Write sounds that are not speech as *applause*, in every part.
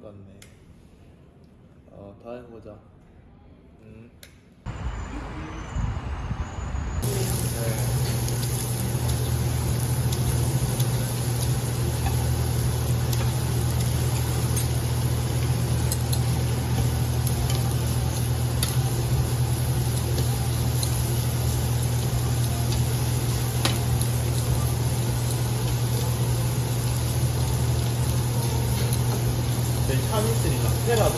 것 같네. 어, 다음에 보자. 음. 네, 참 있으니까 테라도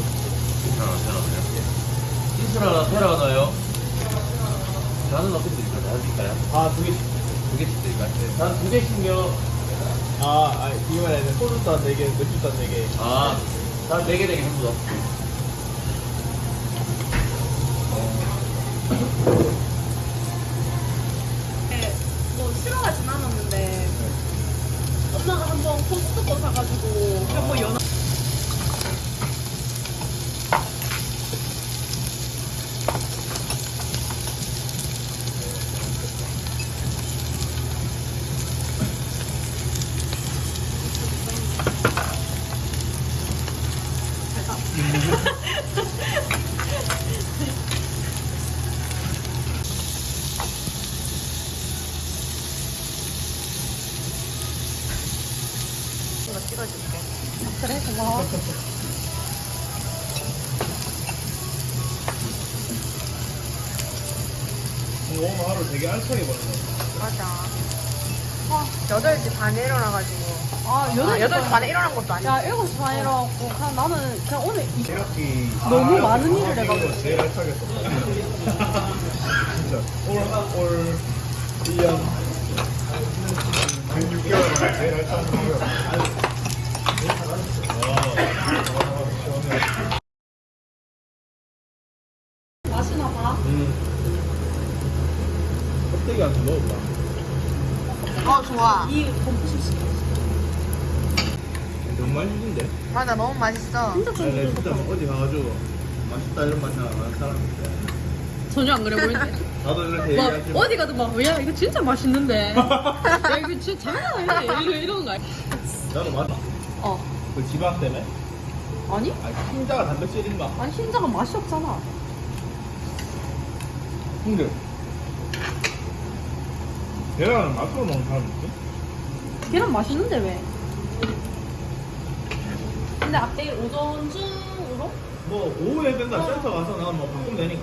괜찮아, 괜찮아요. 이스라나 테라 넣어요? 나는 어떻게 드릴까요? 나는 드릴까요? 아, 두 개씩. 두 개씩 드릴까요? 네. 난두 개씩요. 아, 아, 이 말에는 소주도 한 4개, 맥주도 한 4개. 아, 난 4개, 4개 전부 다. 네, 뭐 싫어하진 않았는데 엄마가 한번 코스트코 사가지고 그뭐 연어 이거 찍어줄게. 그래 고마워. 오늘 하루 되게 알차게 보냈네. 맞아. 어, 8시 반에 일어나가지고. 아, 아, 8시 8시 반에 일어난 것도 아니고. 야, 7시 반에 일어났고, 그냥 나는 그냥 오늘 이- 이렇게 너무 많은 일을 해가지고. 제일 알차게 썼다. *laughs* 진짜 올, 올 1년 106개월 제일 알차게 썼어요. 마시나 봐. 음. 껍데기 한번 넣어봐. 어, 좋아. 이 곰푸시 씨. 너무 맛있는데? 맞아, 너무 맛있어. 진짜 아니, 내가 진짜. 막 어디 가가지고 맛있다 이런 맛이 나는 사람인데. 전혀 안 그래 보이는데. 나도 이렇게 막 얘기하지 마. 어디 가도 막, 야, 이거 진짜 맛있는데. 야, 이거 진짜 장난 아니야. 이러, 이러는 거 아니야? 나도 맞아. 어. 그 지방 때문에? 아니? 아니, 흰자가 단백질인 가? 아니, 흰자가 맛이 없잖아. 근데 계란은 맛으로 먹는 사람 있지? 계란 맛있는데 왜? 근데 앞에 오전 중으로? 뭐 오후에 된다 센터 가서 나뭐 바꾸면 되니까